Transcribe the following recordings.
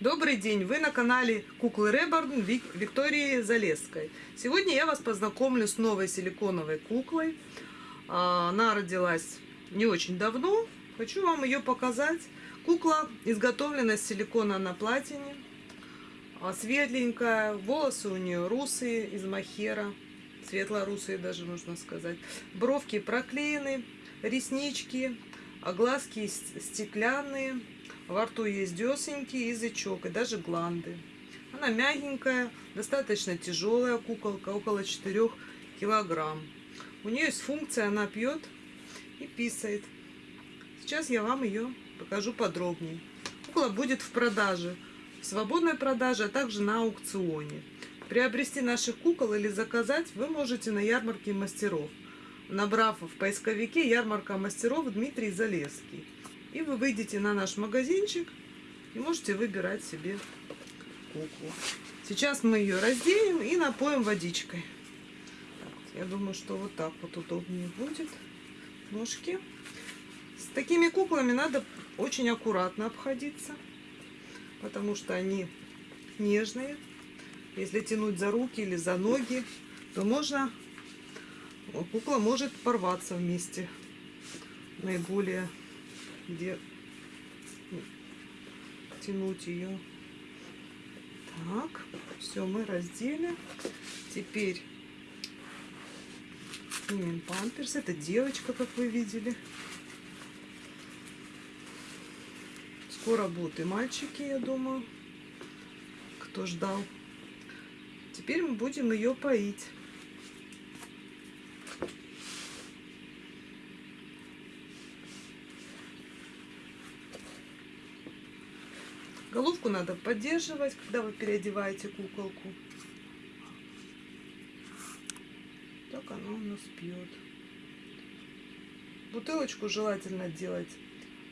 Добрый день! Вы на канале Куклы Реборн Вик- Виктории Залесской. Сегодня я вас познакомлю с новой силиконовой куклой. А, Она родилась не очень давно. Хочу вам ее показать. Кукла изготовлена из силикона на платине. А, Светленькая, волосы у нее русые из махера. Светло-русые даже нужно сказать. Бровки проклеены, реснички, а глазки стеклянные. Во рту есть десеньки, язычок и даже гланды. Она мягенькая, достаточно тяжелая куколка, около 4 килограмм. У нее есть функция, она пьет и писает. Сейчас я вам ее покажу подробнее. Кукла будет в продаже, в свободной продаже, а также на аукционе. Приобрести наших кукол или заказать вы можете на ярмарке мастеров, набрав в поисковике ярмарка мастеров Дмитрий Залесский. И вы выйдете на наш магазинчик и можете выбирать себе куклу. Сейчас мы ее разденем и напоим водичкой. Я думаю, что вот так вот удобнее будет. Ножки. С такими куклами надо очень аккуратно обходиться, потому что они нежные. Если тянуть за руки или за ноги, то можно кукла может порваться вместе. Наиболее где тянуть ее. Так, все, мы раздели. Теперь снимем памперс. Это девочка, как вы видели. Скоро будут и мальчики, я думаю, кто ждал. Теперь мы будем ее поить. Головку надо поддерживать, когда вы переодеваете куколку. Так она у нас пьет. Бутылочку желательно делать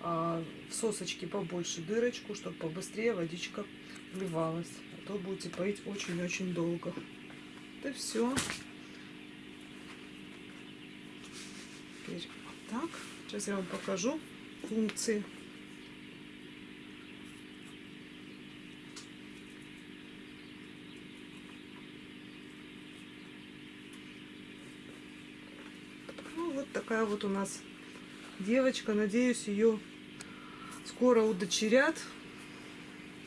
а, в сосочке побольше дырочку, чтобы побыстрее водичка вливалась. А то будете поить очень-очень долго. Это все. Теперь вот так. Сейчас я вам покажу функции. Вот такая вот у нас девочка. Надеюсь, ее скоро удочерят.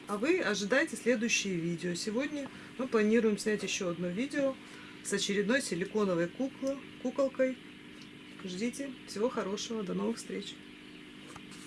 А вы ожидайте следующие видео. Сегодня мы планируем снять еще одно видео с очередной силиконовой куклой, куколкой. Ждите. Всего хорошего. До новых встреч.